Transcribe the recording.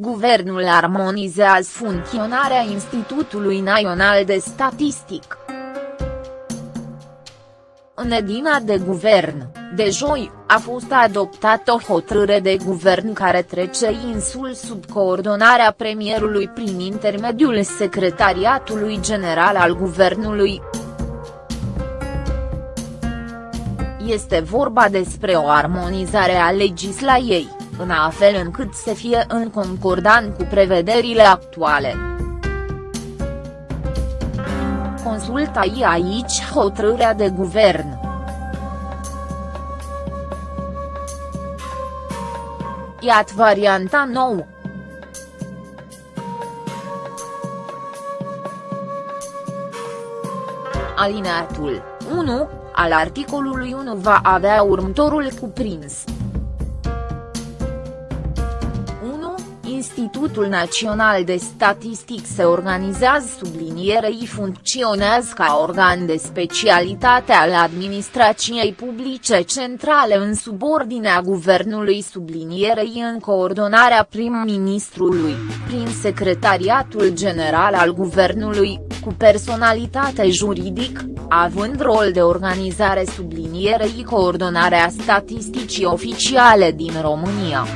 Guvernul armonizează funcționarea Institutului Național de Statistic. În edina de guvern, de joi, a fost adoptată o hotărâre de guvern care trece insul sub coordonarea premierului prin intermediul Secretariatului General al Guvernului. Este vorba despre o armonizare a legislației, în fel încât să fie în concordant cu prevederile actuale. Consultai aici hotărârea de guvern. Iată varianta nouă. Alineatul 1 al articolului 1 va avea următorul cuprins. Institutul Național de Statistic se organizează sublinierei funcționează ca organ de specialitate al administrației publice centrale în subordinea guvernului sublinierei în coordonarea prim-ministrului, prin Secretariatul General al Guvernului, cu personalitate juridic, având rol de organizare sublinierei coordonarea statisticii oficiale din România.